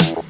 you.